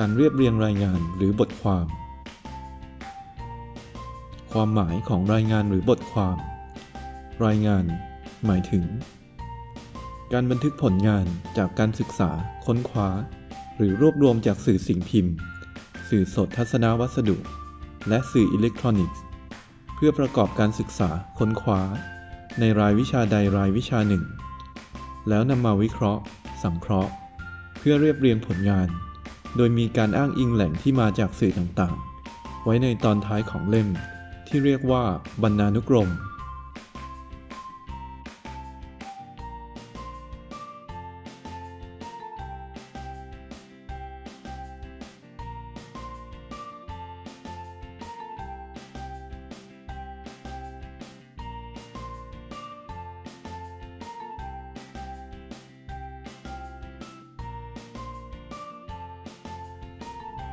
การเรียบเรียงรายงานหรือบทความ ความหมายของรายงานหรือบทความ รายงาน หมายถึง การบันทึกผลงานจากการศึกษา ค้นคว้า หรือรวบรวมจากสื่อสิ่งพิมพ์ สื่อสดทัศนวัสดุ และสื่ออิเล็กทรอนิกส์ เพื่อประกอบการศึกษา ค้นคว้า ในรายวิชาใดรายวิชาหนึ่ง แล้วนำมาวิเคราะห์ สังเคราะห์ เพื่อเรียบเรียงผลงาน โดยมีการอ้างอิงแหล่งที่มาจากสื่อต่างๆ ไว้ในตอนท้ายของเล่ม ที่เรียกว่าบรรณานุกรม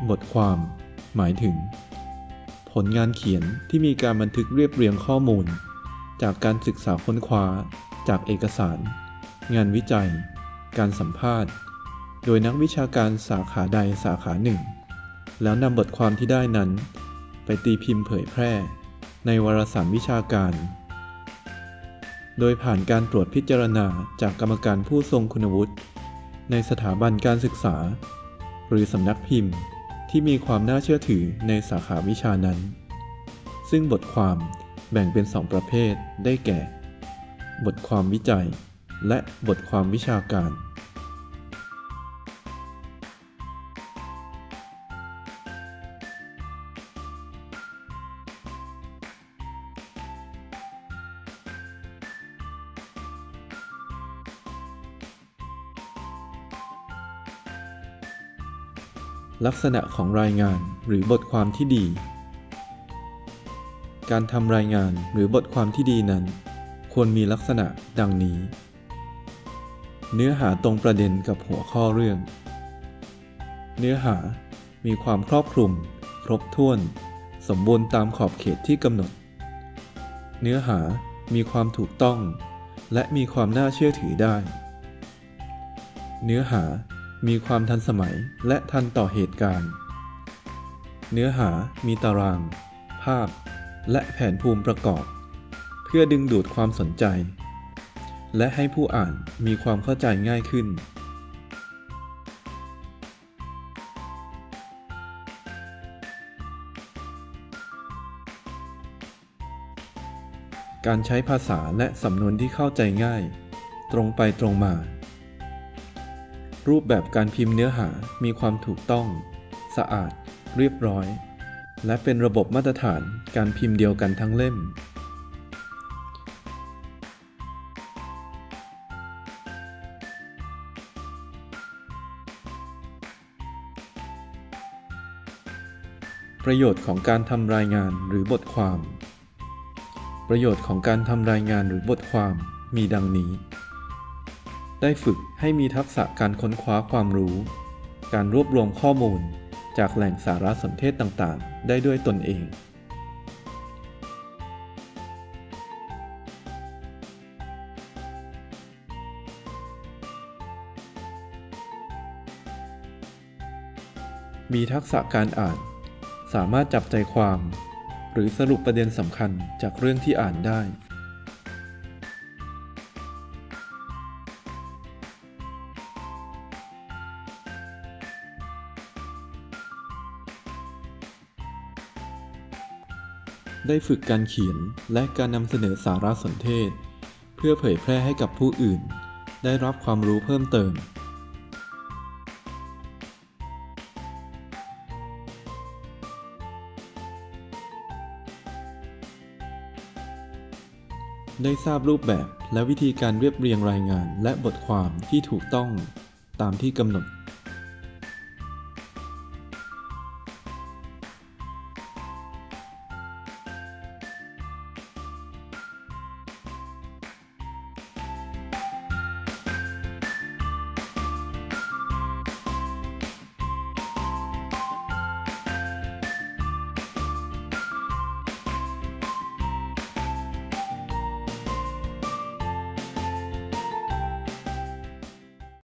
บทความ หมายถึง ผลงานเขียนที่มีการบันทึกเรียบเรียงข้อมูล จากการศึกษาค้นคว้า จากเอกสาร งานวิจัย การสัมภาษณ์ โดยนักวิชาการสาขาใดสาขาหนึ่ง แล้วนำบทความที่ได้นั้น ไปตีพิมพ์เผยแพร่ ในวารสารวิชาการ โดยผ่านการตรวจพิจารณาจากกรรมการผู้ทรงคุณวุฒิในสถาบันการศึกษา หรือสำนักพิมพ์ ที่มีความน่าเชื่อถือในสาขาวิชานั้น ซึ่งบทความแบ่งเป็นสองประเภทได้แก่ บทความวิจัย และบทความวิชาการ ลักษณะของรายงานหรือบทความที่ดี การทำรายงานหรือบทความที่ดีนั้น ควรมีลักษณะดังนี้ เนื้อหาตรงประเด็นกับหัวข้อเรื่อง เนื้อหามีความครอบคลุม ครบถ้วน สมบูรณ์ตามขอบเขตที่กำหนด เนื้อหามีความถูกต้อง และมีความน่าเชื่อถือได้ เนื้อหา มีความทันสมัยและทันต่อเหตุการณ์ เนื้อหามีตาราง ภาพ และแผนภูมิประกอบ เพื่อดึงดูดความสนใจ และให้ผู้อ่านมีความเข้าใจง่ายขึ้น การใช้ภาษาและสำนวนที่เข้าใจง่าย ตรงไปตรงมา รูปแบบการพิมพ์เนื้อหามีความถูกต้อง สะอาด เรียบร้อย และเป็นระบบมาตรฐานการพิมพ์เดียวกันทั้งเล่ม ประโยชน์ของการทำรายงานหรือบทความ ประโยชน์ของการทำรายงานหรือบทความมีดังนี้ ได้ฝึกให้มีทักษะการค้นคว้าความรู้ การรวบรวมข้อมูลจากแหล่งสารสนเทศต่างๆ ได้ด้วยตนเอง มีทักษะการอ่าน สามารถจับใจความ หรือสรุปประเด็นสำคัญจากเรื่องที่อ่านได้ ได้ฝึกการเขียนและการนำเสนอสารสนเทศ เพื่อเผยแพร่ให้กับผู้อื่น ได้รับความรู้เพิ่มเติม ได้ทราบรูปแบบและวิธีการเรียบเรียงรายงานและบทความที่ถูกต้องตามที่กำหนด